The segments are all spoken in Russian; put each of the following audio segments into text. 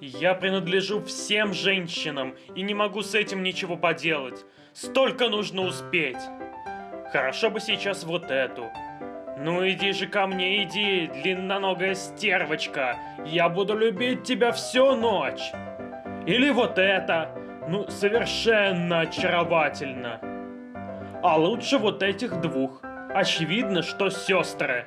Я принадлежу всем женщинам и не могу с этим ничего поделать. Столько нужно успеть. Хорошо бы сейчас вот эту. Ну иди же ко мне, иди, длинноногая стервочка. Я буду любить тебя всю ночь. Или вот это. Ну, совершенно очаровательно. А лучше вот этих двух. Очевидно, что сестры.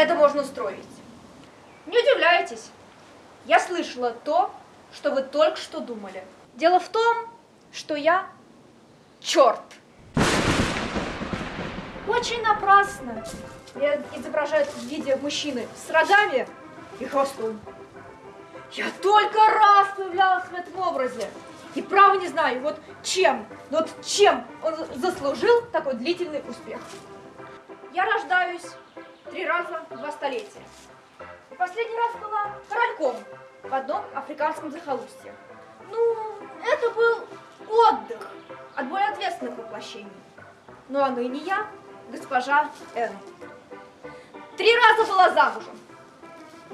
Это можно устроить. Не удивляйтесь. Я слышала то, что вы только что думали. Дело в том, что я черт. Очень напрасно. Меня изображают в виде мужчины с рогами и хвостом. Я только раз появлялась в этом образе. И право не знаю, вот чем, вот чем он заслужил такой длительный успех. Я рождаюсь три раза в два столетия. И последний раз была корольком в одном африканском захолустье. Ну, это был отдых от более ответственных воплощений. Ну а ныне я госпожа Н. Три раза была замужем.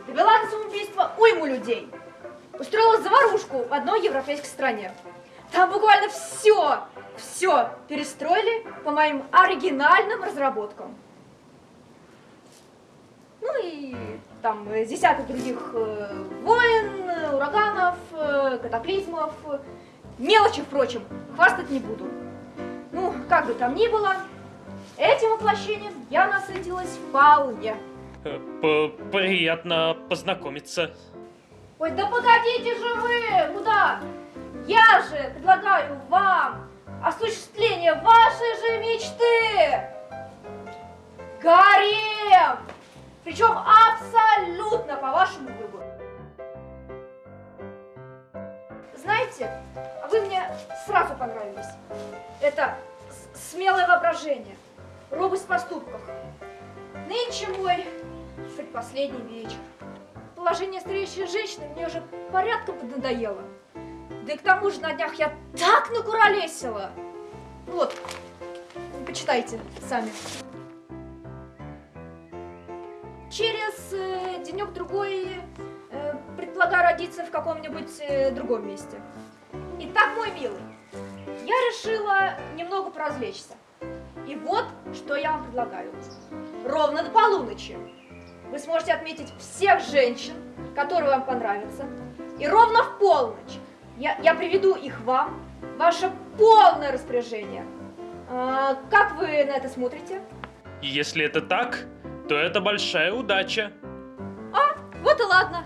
Довела до самоубийства уйму людей. Устроила заварушку в одной европейской стране. Там буквально все, все перестроили по моим оригинальным разработкам. Ну и там десяток других э, войн, ураганов, э, катаклизмов. Мелочи, впрочем, хвастать не буду. Ну, как бы там ни было, этим воплощением я насытилась вполне. Э, п- Приятно познакомиться. Ой, да погодите же вы! Куда? Я же предлагаю вам осуществление вашей же мечты! Гарем! Причем абсолютно по вашему выбору. Знаете, вы мне сразу понравились. Это смелое воображение, робость в поступках. Нынче мой предпоследний вечер. Положение стареющей женщины мне уже порядком надоело. Да и к тому же на днях я так накуролесила. Вот, почитайте сами. Через э, денек-другой э, предполагаю родиться в каком-нибудь э, другом месте. Итак, мой милый, я решила немного поразвлечься. И вот, что я вам предлагаю. Ровно до полуночи вы сможете отметить всех женщин, которые вам понравятся. И ровно в полночь я, я приведу их вам, ваше полное распоряжение. А, как вы на это смотрите? Если это так, то это большая удача. Вот и ладно.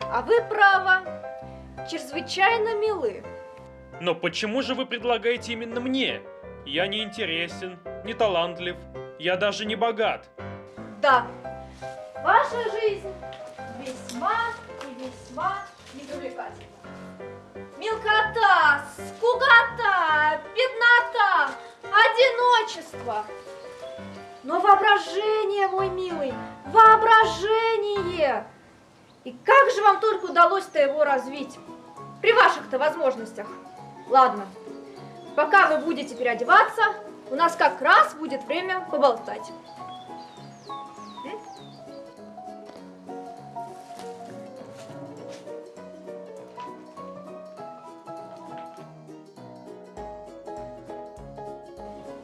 А вы, право, чрезвычайно милы. Но почему же вы предлагаете именно мне? Я не интересен, не талантлив, я даже не богат. Да, ваша жизнь весьма и весьма непривлекательна. Мелкота, скукота, беднота, одиночество. Но воображение, мой милый, воображение! И как же вам только удалось-то его развить? При ваших-то возможностях. Ладно, пока вы будете переодеваться, у нас как раз будет время поболтать.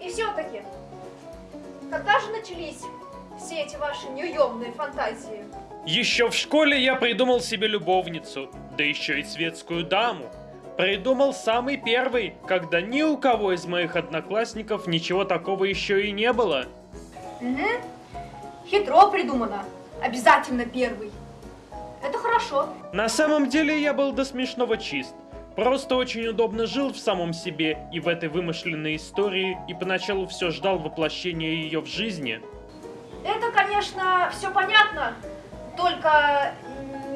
И все-таки, когда же начались все эти ваши неуемные фантазии? Еще в школе я придумал себе любовницу, да еще и светскую даму. Придумал самый первый, когда ни у кого из моих одноклассников ничего такого еще и не было. Угу. Хитро придумано. Обязательно первый. Это хорошо. На самом деле я был до смешного чист. Просто очень удобно жил в самом себе и в этой вымышленной истории, и поначалу все ждал воплощения ее в жизни. Это, конечно, все понятно, только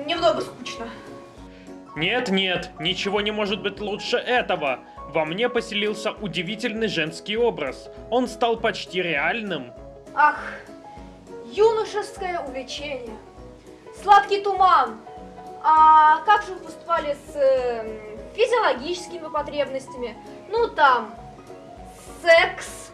немного скучно. Нет-нет, ничего не может быть лучше этого. Во мне поселился удивительный женский образ. Он стал почти реальным. Ах, юношеское увлечение, сладкий туман, А как же вы поступали с э, физиологическими потребностями? Ну там, секс.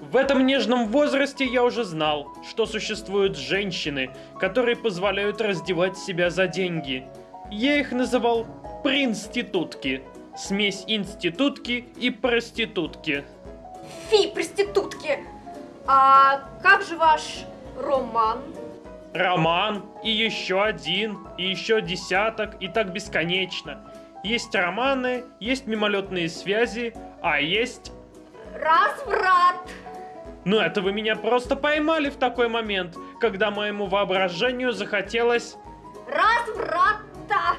В этом нежном возрасте я уже знал, что существуют женщины, которые позволяют раздевать себя за деньги. Я их называл принститутки. Смесь институтки и проститутки. Фи, проститутки. А как же ваш роман? Роман, и еще один, и еще десяток, и так бесконечно. Есть романы, есть мимолетные связи, а есть... Разврат. Ну это вы меня просто поймали в такой момент, когда моему воображению захотелось... Разврата.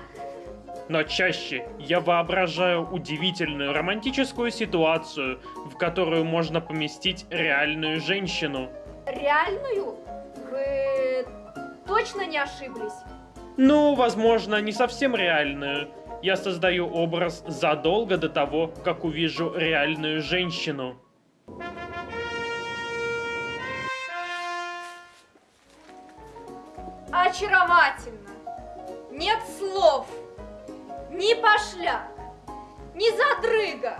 Но чаще я воображаю удивительную романтическую ситуацию, в которую можно поместить реальную женщину. Реальную? Вы точно не ошиблись? Ну, возможно, не совсем реальную. Я создаю образ задолго до того, как увижу реальную женщину. Очаровательно. Нет слов. Ни пошляк, ни задрыга.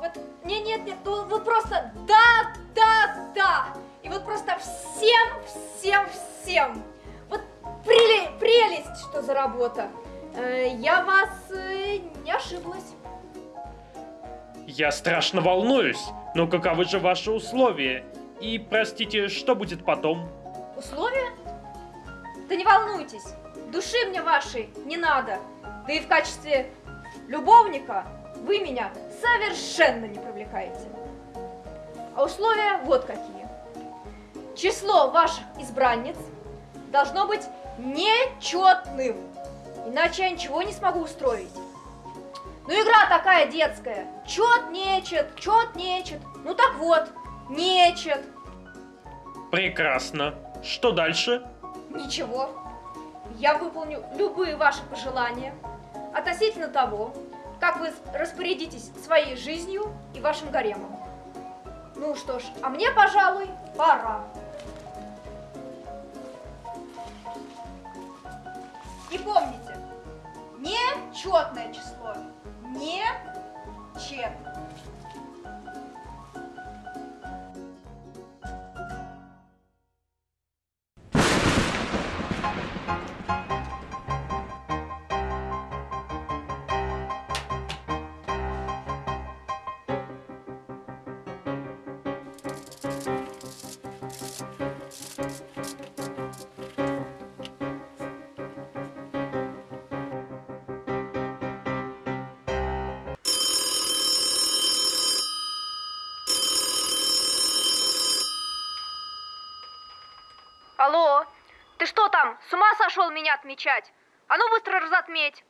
Вот, не, нет, нет, ну вот просто да, да, да. И вот просто всем, всем, всем. Вот преле, прелесть, что за работа. Э, я вас э, не ошиблась. Я страшно волнуюсь, но каковы же ваши условия? И, простите, что будет потом? Условия? Да не волнуйтесь, души мне вашей не надо. Да и в качестве любовника вы меня совершенно не привлекаете. А условия вот какие. Число ваших избранниц должно быть нечетным, иначе я ничего не смогу устроить. Ну, игра такая детская. Чет, нечет, чет, нечет. Ну так вот, нечет. Прекрасно. Что дальше? Ничего. Я выполню любые ваши пожелания относительно того, как вы распорядитесь своей жизнью и вашим гаремом. Ну что ж, а мне, пожалуй, пора. И помните, нечетное число. Не там, с ума сошел меня отмечать? А ну быстро разотметь.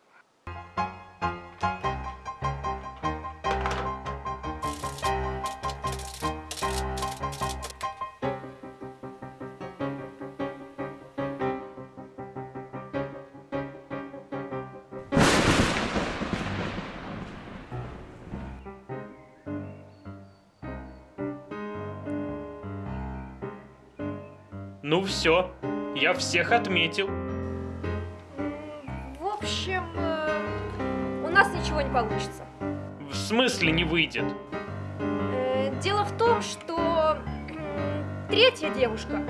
Ну все, я всех отметил. В общем, э, у нас ничего не получится. В смысле не выйдет? Э, Дело в том, что третья девушка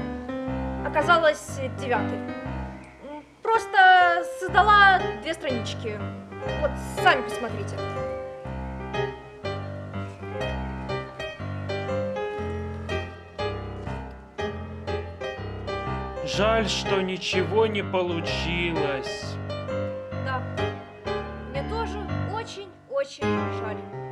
оказалась девятой. Просто создала две странички. Вот, сами посмотрите. Жаль, что ничего не получилось. Да, мне тоже очень-очень жаль.